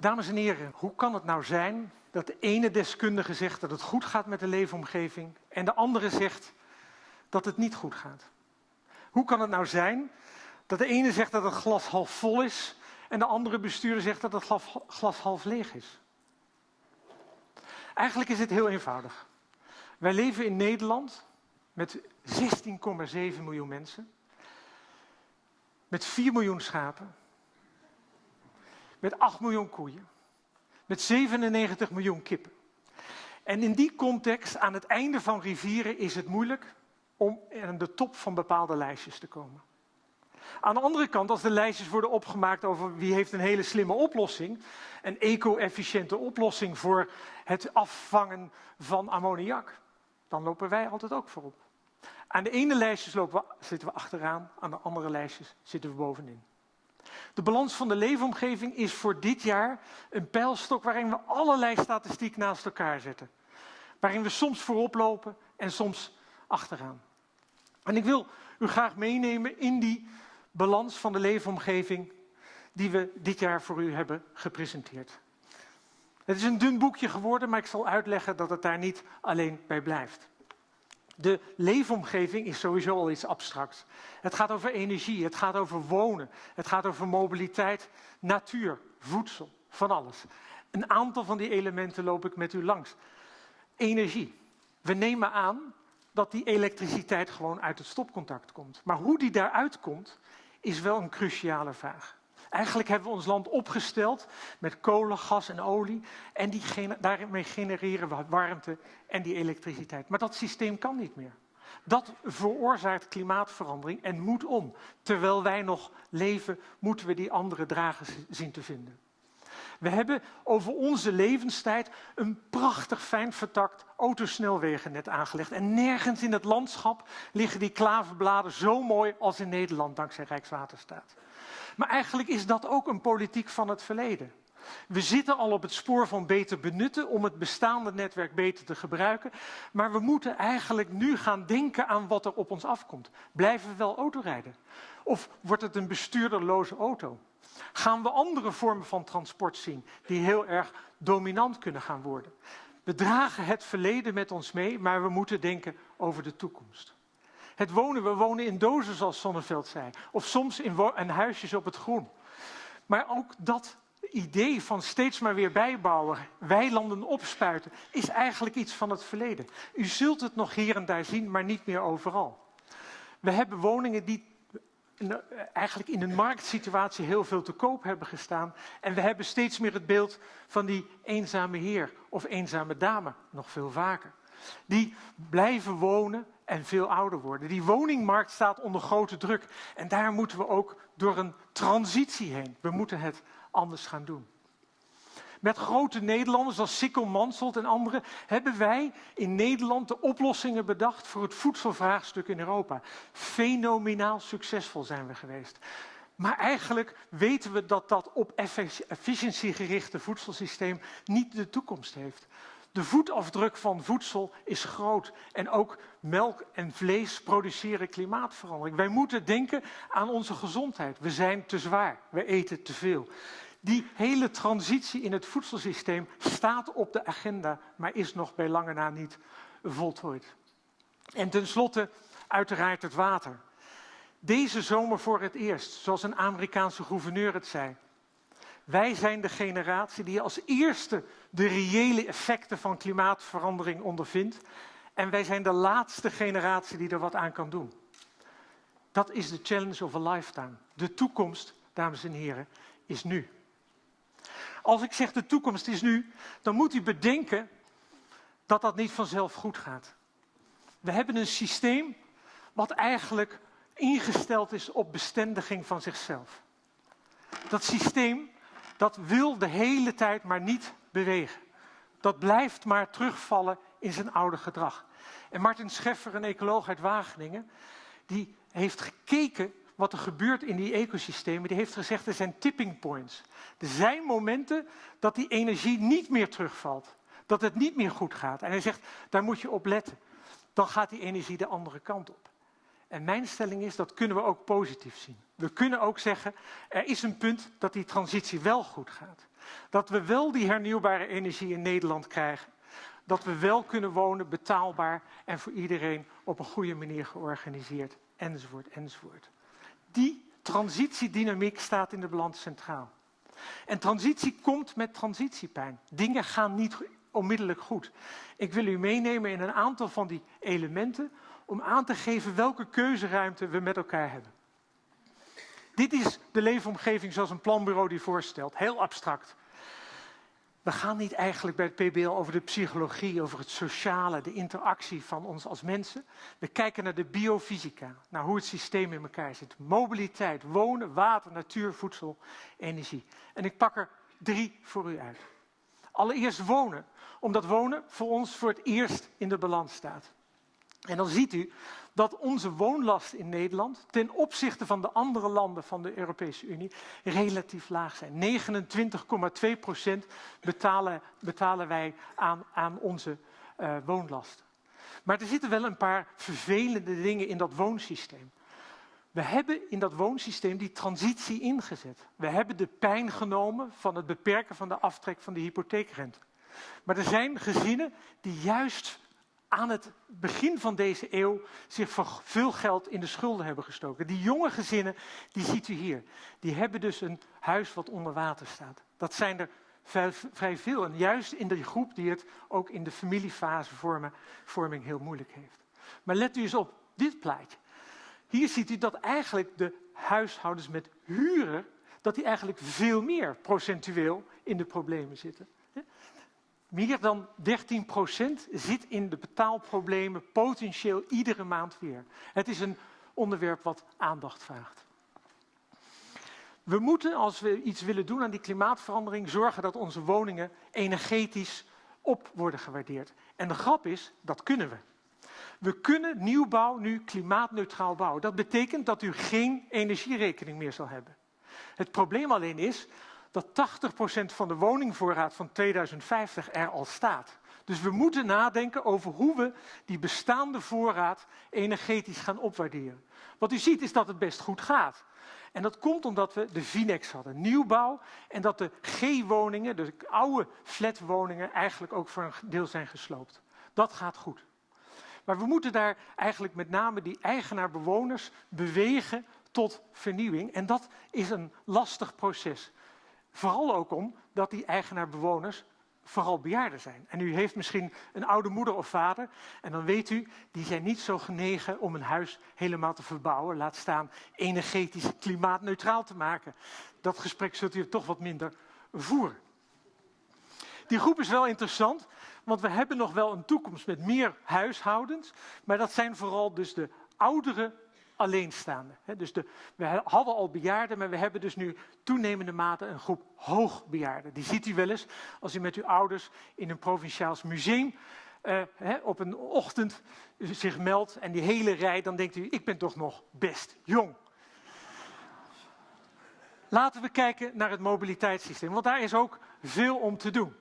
Dames en heren, hoe kan het nou zijn dat de ene deskundige zegt dat het goed gaat met de leefomgeving en de andere zegt dat het niet goed gaat? Hoe kan het nou zijn dat de ene zegt dat het glas half vol is en de andere bestuurder zegt dat het glas half leeg is? Eigenlijk is het heel eenvoudig. Wij leven in Nederland met 16,7 miljoen mensen, met 4 miljoen schapen, met 8 miljoen koeien, met 97 miljoen kippen. En in die context, aan het einde van rivieren, is het moeilijk om aan de top van bepaalde lijstjes te komen. Aan de andere kant, als de lijstjes worden opgemaakt over wie heeft een hele slimme oplossing, een eco-efficiënte oplossing voor het afvangen van ammoniak, dan lopen wij altijd ook voorop. Aan de ene lijstjes lopen we, zitten we achteraan, aan de andere lijstjes zitten we bovenin. De balans van de leefomgeving is voor dit jaar een pijlstok waarin we allerlei statistiek naast elkaar zetten. Waarin we soms voorop lopen en soms achteraan. En ik wil u graag meenemen in die balans van de leefomgeving die we dit jaar voor u hebben gepresenteerd. Het is een dun boekje geworden, maar ik zal uitleggen dat het daar niet alleen bij blijft. De leefomgeving is sowieso al iets abstracts. Het gaat over energie, het gaat over wonen, het gaat over mobiliteit, natuur, voedsel, van alles. Een aantal van die elementen loop ik met u langs. Energie. We nemen aan dat die elektriciteit gewoon uit het stopcontact komt. Maar hoe die daaruit komt, is wel een cruciale vraag. Eigenlijk hebben we ons land opgesteld met kolen, gas en olie. En die, daarmee genereren we warmte en die elektriciteit. Maar dat systeem kan niet meer. Dat veroorzaakt klimaatverandering en moet om. Terwijl wij nog leven, moeten we die andere dragers zien te vinden. We hebben over onze levenstijd een prachtig fijn vertakt autosnelwegennet aangelegd. En nergens in het landschap liggen die klaverbladen zo mooi als in Nederland, dankzij Rijkswaterstaat. Maar eigenlijk is dat ook een politiek van het verleden. We zitten al op het spoor van beter benutten om het bestaande netwerk beter te gebruiken. Maar we moeten eigenlijk nu gaan denken aan wat er op ons afkomt. Blijven we wel autorijden? Of wordt het een bestuurderloze auto? Gaan we andere vormen van transport zien die heel erg dominant kunnen gaan worden? We dragen het verleden met ons mee, maar we moeten denken over de toekomst. Het wonen, we wonen in dozen zoals Sonneveld zei. Of soms in, huisjes op het groen. Maar ook dat idee van steeds maar weer bijbouwen, weilanden opspuiten, is eigenlijk iets van het verleden. U zult het nog hier en daar zien, maar niet meer overal. We hebben woningen die eigenlijk in een marktsituatie heel veel te koop hebben gestaan. En we hebben steeds meer het beeld van die eenzame heer of eenzame dame, nog veel vaker. Die blijven wonen en veel ouder worden. Die woningmarkt staat onder grote druk. En daar moeten we ook door een transitie heen. We moeten het anders gaan doen. Met grote Nederlanders als Sikkel Mansholt en anderen hebben wij in Nederland de oplossingen bedacht voor het voedselvraagstuk in Europa. Fenomenaal succesvol zijn we geweest. Maar eigenlijk weten we dat dat op efficiëntie gerichte voedselsysteem niet de toekomst heeft. De voetafdruk van voedsel is groot en ook melk en vlees produceren klimaatverandering. Wij moeten denken aan onze gezondheid. We zijn te zwaar, we eten te veel. Die hele transitie in het voedselsysteem staat op de agenda, maar is nog bij lange na niet voltooid. En tenslotte uiteraard het water. Deze zomer voor het eerst, zoals een Amerikaanse gouverneur het zei. Wij zijn de generatie die als eerste de reële effecten van klimaatverandering ondervindt. En wij zijn de laatste generatie die er wat aan kan doen. Dat is de challenge of a lifetime. De toekomst, dames en heren, is nu. Als ik zeg de toekomst is nu, dan moet u bedenken dat dat niet vanzelf goed gaat. We hebben een systeem wat eigenlijk ingesteld is op bestendiging van zichzelf. Dat systeem dat wil de hele tijd maar niet bewegen. Dat blijft maar terugvallen in zijn oude gedrag. En Martin Scheffer, een ecoloog uit Wageningen, die heeft gekeken wat er gebeurt in die ecosystemen. Die heeft gezegd, er zijn tipping points. Er zijn momenten dat die energie niet meer terugvalt. Dat het niet meer goed gaat. En hij zegt, daar moet je op letten. Dan gaat die energie de andere kant op. En mijn stelling is, dat kunnen we ook positief zien. We kunnen ook zeggen, er is een punt dat die transitie wel goed gaat. Dat we wel die hernieuwbare energie in Nederland krijgen. Dat we wel kunnen wonen, betaalbaar en voor iedereen op een goede manier georganiseerd, enzovoort, enzovoort. Die transitiedynamiek staat in de balans centraal. En transitie komt met transitiepijn. Dingen gaan niet onmiddellijk goed. Ik wil u meenemen in een aantal van die elementen om aan te geven welke keuzeruimte we met elkaar hebben. Dit is de leefomgeving zoals een planbureau die voorstelt. Heel abstract. We gaan niet eigenlijk bij het PBL over de psychologie, over het sociale, de interactie van ons als mensen. We kijken naar de biofysica, naar hoe het systeem in elkaar zit. Mobiliteit, wonen, water, natuur, voedsel, energie. En ik pak er drie voor u uit. Allereerst wonen, omdat wonen voor ons voor het eerst in de balans staat. En dan ziet u dat onze woonlast in Nederland ten opzichte van de andere landen van de Europese Unie relatief laag zijn. 29,2 procent betalen, betalen wij aan, aan onze uh, woonlasten. Maar er zitten wel een paar vervelende dingen in dat woonsysteem. We hebben in dat woonsysteem die transitie ingezet. We hebben de pijn genomen van het beperken van de aftrek van de hypotheekrente. Maar er zijn gezinnen die juist aan het begin van deze eeuw zich voor veel geld in de schulden hebben gestoken. Die jonge gezinnen, die ziet u hier, die hebben dus een huis wat onder water staat. Dat zijn er vrij veel. En juist in die groep die het ook in de familiefasevorming heel moeilijk heeft. Maar let u eens op dit plaatje. Hier ziet u dat eigenlijk de huishoudens met huren, dat die eigenlijk veel meer procentueel in de problemen zitten. Meer dan 13% zit in de betaalproblemen potentieel iedere maand weer. Het is een onderwerp wat aandacht vraagt. We moeten, als we iets willen doen aan die klimaatverandering, zorgen dat onze woningen energetisch op worden gewaardeerd. En de grap is, dat kunnen we. We kunnen nieuwbouw nu klimaatneutraal bouwen. Dat betekent dat u geen energierekening meer zal hebben. Het probleem alleen is dat 80% van de woningvoorraad van 2050 er al staat. Dus we moeten nadenken over hoe we die bestaande voorraad energetisch gaan opwaarderen. Wat u ziet is dat het best goed gaat. En dat komt omdat we de Vinex hadden, nieuwbouw, en dat de G-woningen, de oude flatwoningen, eigenlijk ook voor een deel zijn gesloopt. Dat gaat goed. Maar we moeten daar eigenlijk met name die eigenaar-bewoners bewegen tot vernieuwing. En dat is een lastig proces. Vooral ook omdat die eigenaar-bewoners vooral bejaarden zijn. En u heeft misschien een oude moeder of vader. En dan weet u, die zijn niet zo genegen om een huis helemaal te verbouwen. Laat staan energetisch klimaatneutraal te maken. Dat gesprek zult u toch wat minder voeren. Die groep is wel interessant, want we hebben nog wel een toekomst met meer huishoudens. Maar dat zijn vooral dus de oudere alleenstaande. Dus de, we hadden al bejaarden, maar we hebben dus nu toenemende mate een groep hoogbejaarden. Die ziet u wel eens als u met uw ouders in een provinciaals museum uh, op een ochtend zich meldt en die hele rij, dan denkt u, ik ben toch nog best jong. Laten we kijken naar het mobiliteitssysteem, want daar is ook veel om te doen.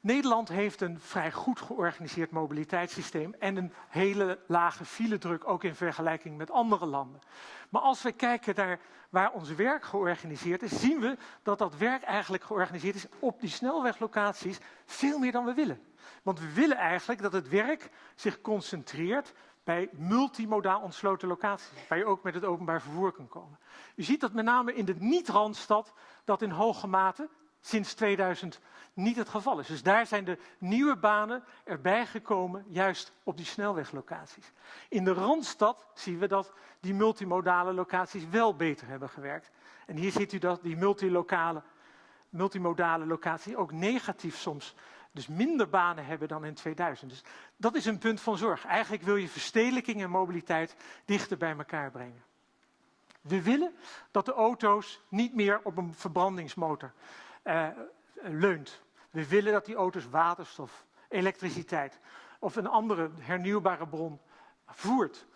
Nederland heeft een vrij goed georganiseerd mobiliteitssysteem en een hele lage filedruk, ook in vergelijking met andere landen. Maar als we kijken naar waar ons werk georganiseerd is, zien we dat dat werk eigenlijk georganiseerd is op die snelweglocaties veel meer dan we willen. Want we willen eigenlijk dat het werk zich concentreert bij multimodaal ontsloten locaties, waar je ook met het openbaar vervoer kan komen. U ziet dat met name in de niet-randstad dat in hoge mate sinds 2000 niet het geval is. Dus daar zijn de nieuwe banen erbij gekomen, juist op die snelweglocaties. In de Randstad zien we dat die multimodale locaties wel beter hebben gewerkt. En hier ziet u dat die multilokale, multimodale locaties ook negatief soms, dus minder banen hebben dan in 2000. Dus dat is een punt van zorg. Eigenlijk wil je verstedelijking en mobiliteit dichter bij elkaar brengen. We willen dat de auto's niet meer op een verbrandingsmotor uh, leunt. We willen dat die auto's waterstof, elektriciteit of een andere hernieuwbare bron voert.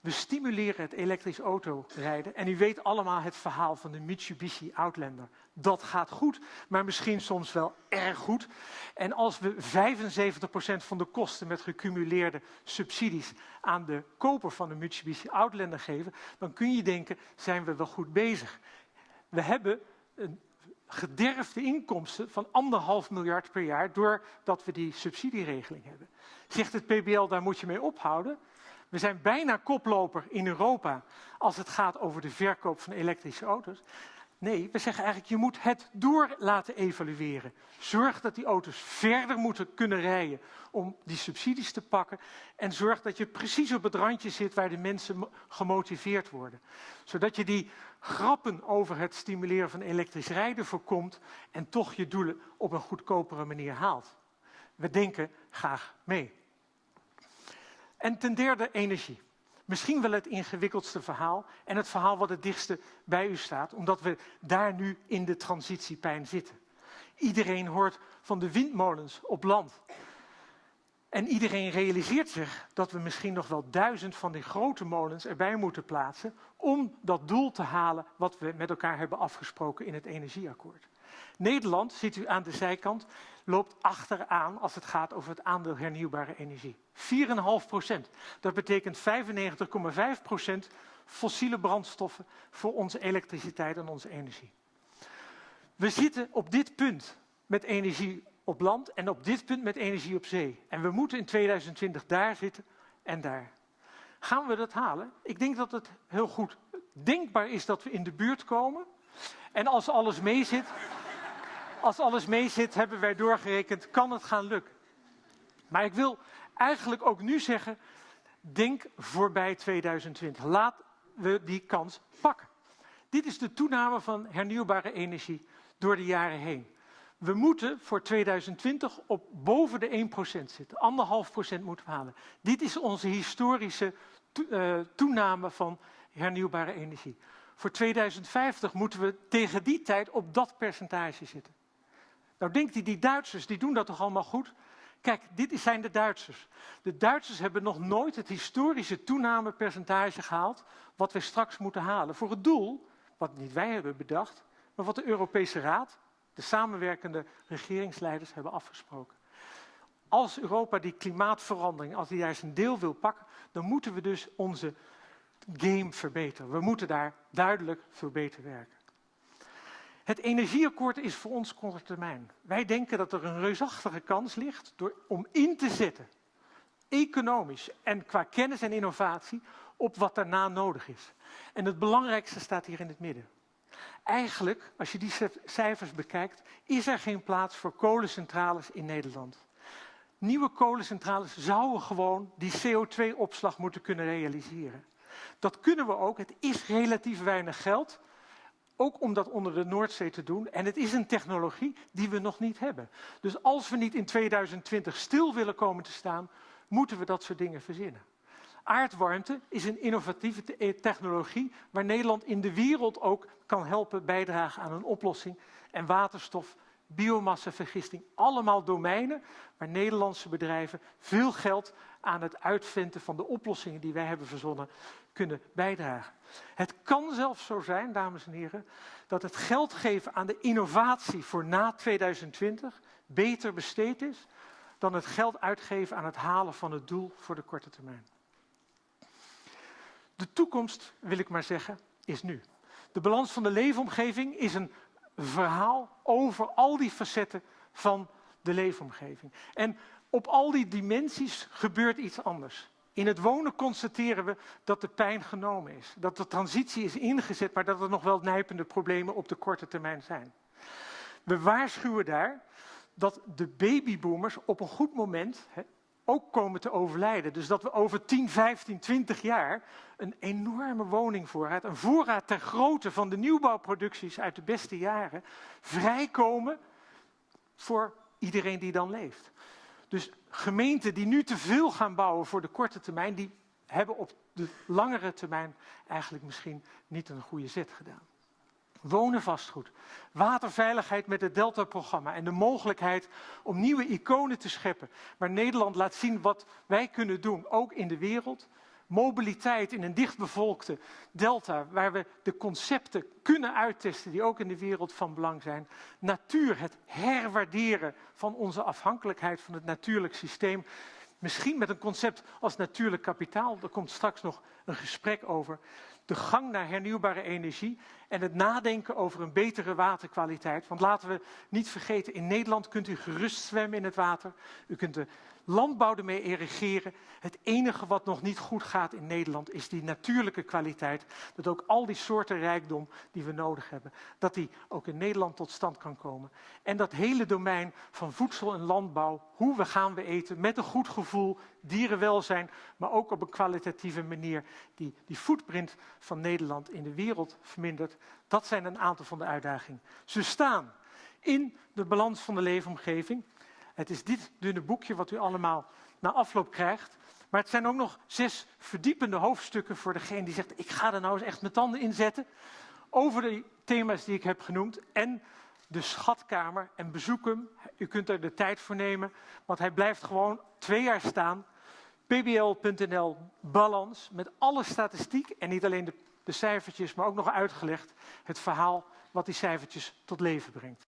We stimuleren het elektrisch autorijden. En u weet allemaal het verhaal van de Mitsubishi Outlander. Dat gaat goed, maar misschien soms wel erg goed. En als we 75% van de kosten met gecumuleerde subsidies aan de koper van de Mitsubishi Outlander geven, dan kun je denken, zijn we wel goed bezig. We hebben een gederfde inkomsten van anderhalf miljard per jaar doordat we die subsidieregeling hebben. Zegt het PBL, daar moet je mee ophouden? We zijn bijna koploper in Europa als het gaat over de verkoop van elektrische auto's. Nee, we zeggen eigenlijk, je moet het door laten evalueren. Zorg dat die auto's verder moeten kunnen rijden om die subsidies te pakken. En zorg dat je precies op het randje zit waar de mensen gemotiveerd worden. Zodat je die grappen over het stimuleren van elektrisch rijden voorkomt en toch je doelen op een goedkopere manier haalt. We denken graag mee. En ten derde energie. Misschien wel het ingewikkeldste verhaal en het verhaal wat het dichtste bij u staat, omdat we daar nu in de transitiepijn zitten. Iedereen hoort van de windmolens op land. En iedereen realiseert zich dat we misschien nog wel duizend van die grote molens erbij moeten plaatsen om dat doel te halen wat we met elkaar hebben afgesproken in het energieakkoord. Nederland, ziet u aan de zijkant, loopt achteraan als het gaat over het aandeel hernieuwbare energie. 4,5 procent. Dat betekent 95,5 procent fossiele brandstoffen voor onze elektriciteit en onze energie. We zitten op dit punt met energie op land en op dit punt met energie op zee. En we moeten in 2020 daar zitten en daar. Gaan we dat halen? Ik denk dat het heel goed denkbaar is dat we in de buurt komen. En als alles meezit, als alles meezit, hebben wij doorgerekend, kan het gaan lukken. Maar ik wil eigenlijk ook nu zeggen, denk voorbij 2020. Laat we die kans pakken. Dit is de toename van hernieuwbare energie door de jaren heen. We moeten voor 2020 op boven de 1% zitten. Anderhalf procent moeten we halen. Dit is onze historische eh, toename van hernieuwbare energie. Voor 2050 moeten we tegen die tijd op dat percentage zitten. Nou denkt u, die Duitsers die doen dat toch allemaal goed? Kijk, dit zijn de Duitsers. De Duitsers hebben nog nooit het historische toenamepercentage gehaald wat we straks moeten halen. Voor het doel, wat niet wij hebben bedacht, maar wat de Europese Raad, de samenwerkende regeringsleiders hebben afgesproken. Als Europa die klimaatverandering, als die juist een deel wil pakken, dan moeten we dus onze game verbeteren. We moeten daar duidelijk veel beter werken. Het energieakkoord is voor ons korte termijn. Wij denken dat er een reusachtige kans ligt door, om in te zetten, economisch en qua kennis en innovatie, op wat daarna nodig is. En het belangrijkste staat hier in het midden. Eigenlijk, als je die cijfers bekijkt, is er geen plaats voor kolencentrales in Nederland. Nieuwe kolencentrales zouden gewoon die CO2-opslag moeten kunnen realiseren. Dat kunnen we ook. Het is relatief weinig geld. Ook om dat onder de Noordzee te doen. En het is een technologie die we nog niet hebben. Dus als we niet in 2020 stil willen komen te staan, moeten we dat soort dingen verzinnen. Aardwarmte is een innovatieve technologie waar Nederland in de wereld ook kan helpen bijdragen aan een oplossing. En waterstof, biomassavergisting, allemaal domeinen waar Nederlandse bedrijven veel geld aan het uitvinden van de oplossingen die wij hebben verzonnen kunnen bijdragen. Het kan zelfs zo zijn, dames en heren, dat het geld geven aan de innovatie voor na 2020 beter besteed is dan het geld uitgeven aan het halen van het doel voor de korte termijn. De toekomst, wil ik maar zeggen, is nu. De balans van de leefomgeving is een verhaal over al die facetten van de leefomgeving. En op al die dimensies gebeurt iets anders. In het wonen constateren we dat de pijn genomen is. Dat de transitie is ingezet, maar dat er nog wel nijpende problemen op de korte termijn zijn. We waarschuwen daar dat de babyboomers op een goed moment hè, ook komen te overlijden. Dus dat we over 10, 15, 20 jaar een enorme woningvoorraad, een voorraad ter grootte van de nieuwbouwproducties uit de beste jaren, vrijkomen voor iedereen die dan leeft. Dus gemeenten die nu te veel gaan bouwen voor de korte termijn, die hebben op de langere termijn eigenlijk misschien niet een goede zet gedaan. Wonen vastgoed, waterveiligheid met het Delta-programma en de mogelijkheid om nieuwe iconen te scheppen, waar Nederland laat zien wat wij kunnen doen, ook in de wereld, mobiliteit in een dichtbevolkte delta, waar we de concepten kunnen uittesten die ook in de wereld van belang zijn. Natuur, het herwaarderen van onze afhankelijkheid van het natuurlijk systeem. Misschien met een concept als natuurlijk kapitaal, daar komt straks nog een gesprek over. De gang naar hernieuwbare energie en het nadenken over een betere waterkwaliteit. Want laten we niet vergeten, in Nederland kunt u gerust zwemmen in het water. U kunt de landbouw ermee irrigeren. Het enige wat nog niet goed gaat in Nederland is die natuurlijke kwaliteit. Dat ook al die soorten rijkdom die we nodig hebben, dat die ook in Nederland tot stand kan komen. En dat hele domein van voedsel en landbouw, hoe we gaan we eten, met een goed gevoel, dierenwelzijn, maar ook op een kwalitatieve manier die die footprint van Nederland in de wereld vermindert. Dat zijn een aantal van de uitdagingen. Ze staan in de balans van de leefomgeving. Het is dit dunne boekje wat u allemaal na afloop krijgt. Maar het zijn ook nog zes verdiepende hoofdstukken voor degene die zegt: ik ga er nou eens echt mijn tanden in zetten. Over de thema's die ik heb genoemd. En de schatkamer. En bezoek hem. U kunt er de tijd voor nemen. Want hij blijft gewoon twee jaar staan. pbl.nl balans. Met alle statistiek. En niet alleen de, de cijfertjes, maar ook nog uitgelegd. Het verhaal wat die cijfertjes tot leven brengt.